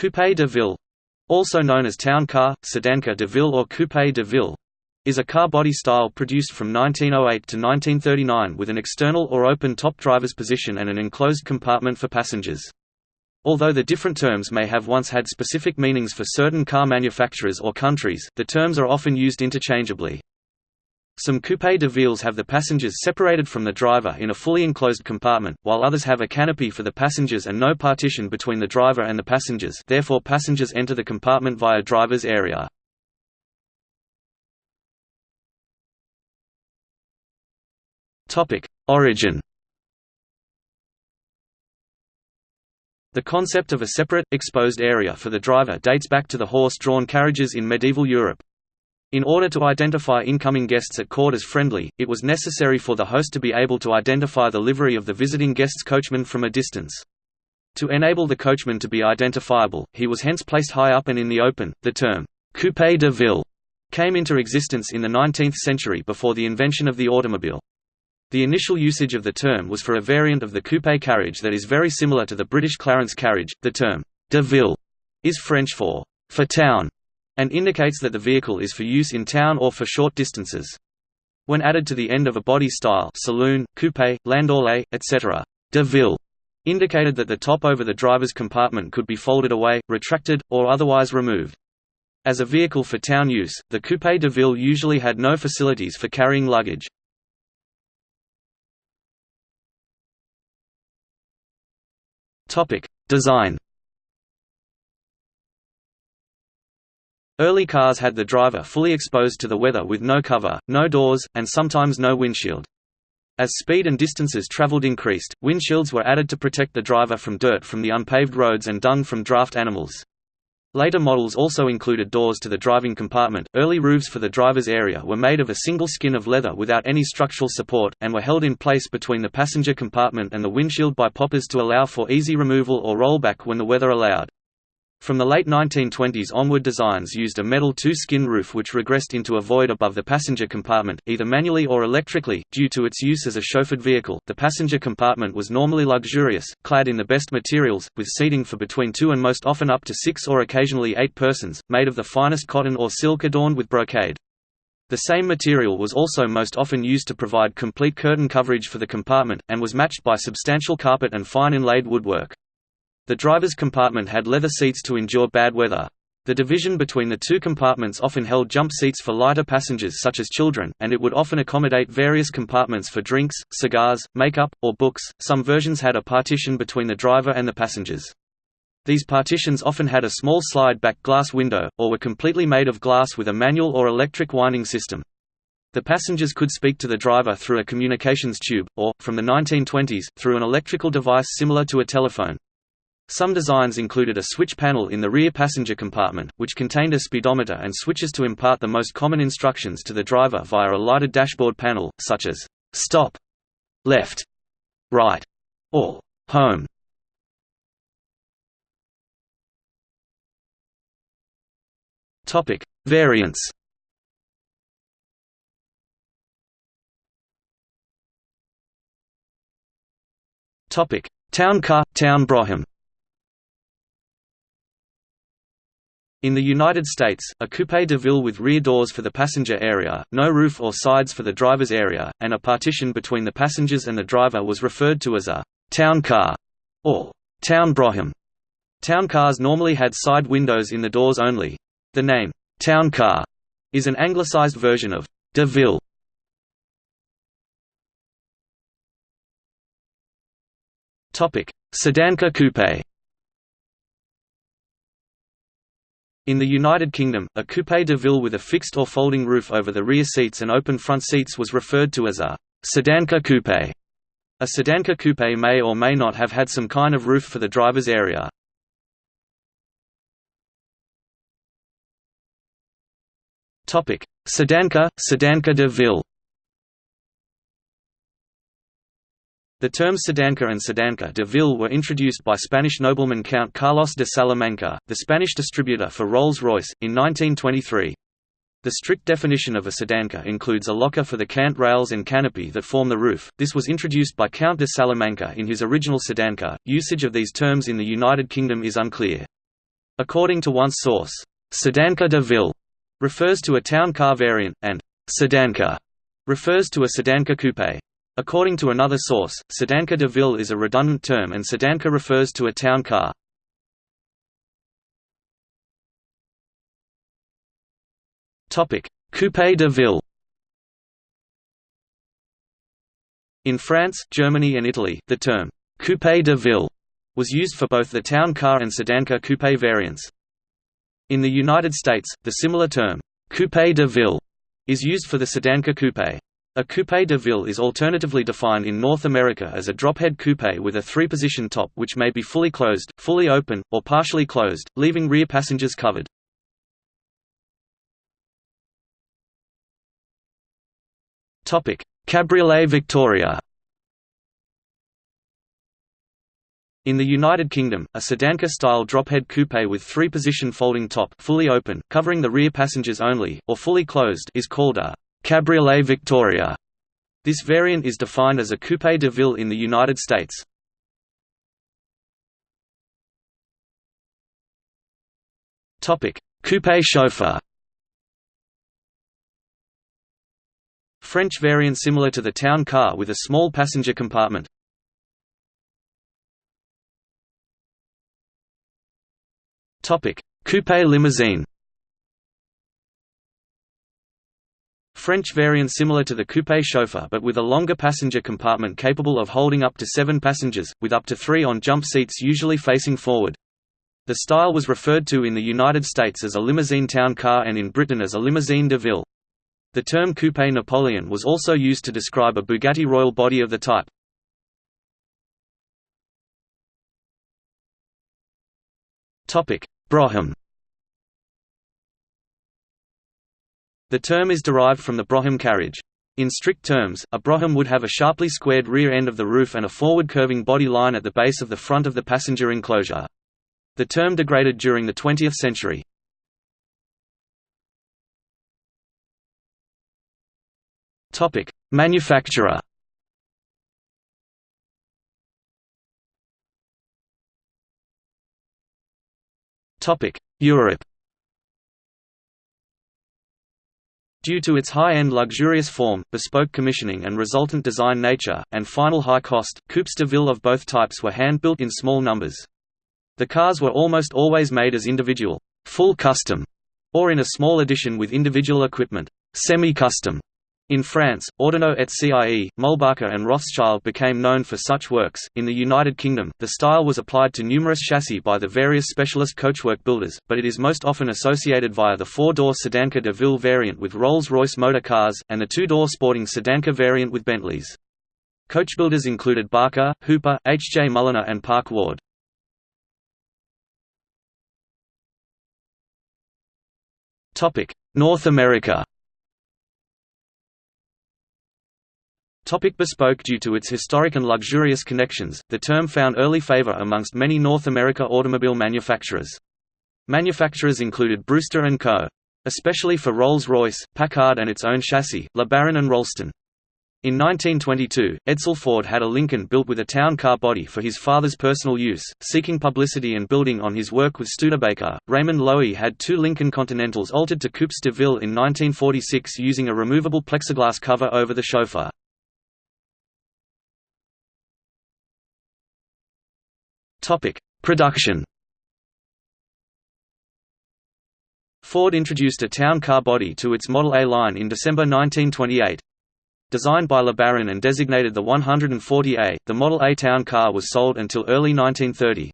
Coupé de ville also known as town car, sedanca de ville or coupé de ville, is a car body style produced from 1908 to 1939 with an external or open top driver's position and an enclosed compartment for passengers. Although the different terms may have once had specific meanings for certain car manufacturers or countries, the terms are often used interchangeably. Some coupé de villes have the passengers separated from the driver in a fully enclosed compartment, while others have a canopy for the passengers and no partition between the driver and the passengers therefore passengers enter the compartment via driver's area. Origin The concept of a separate, exposed area for the driver dates back to the horse-drawn carriages in medieval Europe. In order to identify incoming guests at court as friendly, it was necessary for the host to be able to identify the livery of the visiting guest's coachman from a distance. To enable the coachman to be identifiable, he was hence placed high up and in the open. The term, coupé de ville, came into existence in the 19th century before the invention of the automobile. The initial usage of the term was for a variant of the coupé carriage that is very similar to the British Clarence carriage. The term de ville is French for for town and indicates that the vehicle is for use in town or for short distances. When added to the end of a body style saloon, coupé, landaulet, etc., de ville indicated that the top over the driver's compartment could be folded away, retracted, or otherwise removed. As a vehicle for town use, the Coupé de Ville usually had no facilities for carrying luggage. Design. Early cars had the driver fully exposed to the weather with no cover, no doors, and sometimes no windshield. As speed and distances traveled increased, windshields were added to protect the driver from dirt from the unpaved roads and dung from draft animals. Later models also included doors to the driving compartment. Early roofs for the driver's area were made of a single skin of leather without any structural support, and were held in place between the passenger compartment and the windshield by poppers to allow for easy removal or rollback when the weather allowed. From the late 1920s onward designs used a metal two-skin roof which regressed into a void above the passenger compartment, either manually or electrically, due to its use as a chauffeured vehicle. The passenger compartment was normally luxurious, clad in the best materials, with seating for between two and most often up to six or occasionally eight persons, made of the finest cotton or silk adorned with brocade. The same material was also most often used to provide complete curtain coverage for the compartment, and was matched by substantial carpet and fine inlaid woodwork. The driver's compartment had leather seats to endure bad weather. The division between the two compartments often held jump seats for lighter passengers such as children, and it would often accommodate various compartments for drinks, cigars, makeup, or books. Some versions had a partition between the driver and the passengers. These partitions often had a small slide-back glass window, or were completely made of glass with a manual or electric winding system. The passengers could speak to the driver through a communications tube, or, from the 1920s, through an electrical device similar to a telephone. Some designs included a switch panel in the rear passenger compartment, which contained a speedometer and switches to impart the most common instructions to the driver via a lighted dashboard panel, such as «stop», «left», «right» or «home». Variants. Town car, town brougham In the United States, a coupé de ville with rear doors for the passenger area, no roof or sides for the driver's area, and a partition between the passengers and the driver was referred to as a «town car» or «town brougham». Town cars normally had side windows in the doors only. The name «town car» is an anglicized version of «de ville». Sedanka coupe In the United Kingdom, a coupé de ville with a fixed or folding roof over the rear seats and open front seats was referred to as a sedanca coupe. A sedanca coupe may or may not have had some kind of roof for the driver's area. Sedanca, sedanca de ville The terms sedanca and sedanca de ville were introduced by Spanish nobleman Count Carlos de Salamanca, the Spanish distributor for Rolls-Royce, in 1923. The strict definition of a sedanca includes a locker for the cant rails and canopy that form the roof. This was introduced by Count de Salamanca in his original sedanca. Usage of these terms in the United Kingdom is unclear. According to one source, Sedanca de Ville refers to a town car variant, and Sedanca refers to a Sedanca coupe. According to another source, Sedanca de Ville is a redundant term and Sedanca refers to a town car. Coupe de Ville In France, Germany and Italy, the term «coupé de ville» was used for both the town car and sedanca coupé variants. In the United States, the similar term «coupé de ville» is used for the sedanca coupé. A coupé de ville is alternatively defined in North America as a drophead coupé with a three-position top which may be fully closed, fully open, or partially closed, leaving rear passengers covered. Cabriolet Victoria In the United Kingdom, a Sedanca-style drophead coupe with three-position folding top fully open, covering the rear passengers only, or fully closed is called a «Cabriolet Victoria». This variant is defined as a coupe de ville in the United States. Topic: Coupe chauffeur French variant similar to the town car with a small passenger compartment. Topic: Coupe limousine French variant similar to the coupe chauffeur but with a longer passenger compartment capable of holding up to seven passengers, with up to three on jump seats usually facing forward. The style was referred to in the United States as a limousine town car and in Britain as a limousine de ville. The term Coupe Napoleon was also used to describe a Bugatti Royale body of the type. Brougham The term is derived from the Brougham carriage. In strict terms, a brougham would have a sharply squared rear end of the roof and a forward curving body line at the base of the front of the passenger enclosure. The term degraded during the 20th century. Topic: Manufacturer. Topic: Europe. Due to its high-end luxurious form, bespoke commissioning and resultant design nature, and final high cost, coupes de ville of both types were hand-built in small numbers. The cars were almost always made as individual, full custom, or in a small edition with individual equipment, semi-custom. In France, Ordonaux et Cie, Muhlbacher and Rothschild became known for such works. In the United Kingdom, the style was applied to numerous chassis by the various specialist coachwork builders, but it is most often associated via the four-door Sedanca de Ville variant with Rolls-Royce motor cars, and the two-door sporting Sedanca variant with Bentleys. Coachbuilders included Barker, Hooper, H. J. Mulliner and Park Ward. North America Topic bespoke Due to its historic and luxurious connections, the term found early favor amongst many North America automobile manufacturers. Manufacturers included Brewster & Co. Especially for Rolls-Royce, Packard and its own chassis, LeBaron and Rollston. In 1922, Edsel Ford had a Lincoln built with a town car body for his father's personal use. Seeking publicity and building on his work with Studebaker, Raymond Loewy had two Lincoln Continentals altered to Coupes de Ville in 1946 using a removable plexiglass cover over the chauffeur. Topic: Production. Ford introduced a town car body to its Model A line in December 1928. Designed by LeBaron and designated the 140A, the Model A town car was sold until early 1930.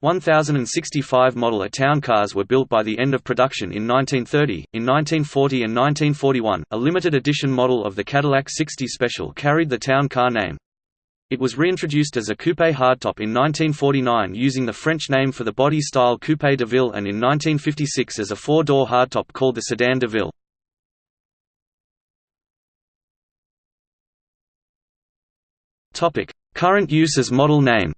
1,065 Model A town cars were built by the end of production in 1930. In 1940 and 1941, a limited edition model of the Cadillac 60 Special carried the town car name. It was reintroduced as a coupe hardtop in 1949 using the French name for the body style coupe de ville and in 1956 as a four-door hardtop called the sedan de ville. Current use as model name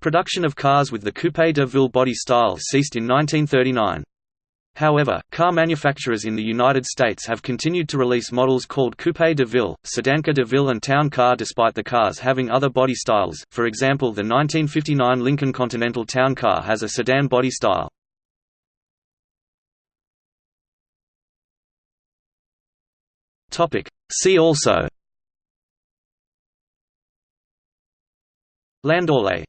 Production of cars with the coupe de ville body style ceased in 1939. However, car manufacturers in the United States have continued to release models called Coupe de Ville, Sedancar de Ville and Town Car despite the cars having other body styles, for example the 1959 Lincoln Continental Town Car has a sedan body style. See also Landaulet.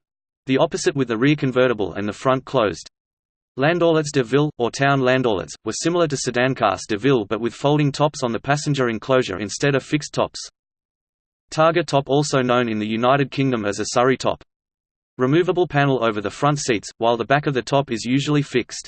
The opposite with the rear convertible and the front closed. Landaulettes de ville, or town landaulettes, were similar to sedancas de ville but with folding tops on the passenger enclosure instead of fixed tops. Targa top also known in the United Kingdom as a Surrey top. Removable panel over the front seats, while the back of the top is usually fixed.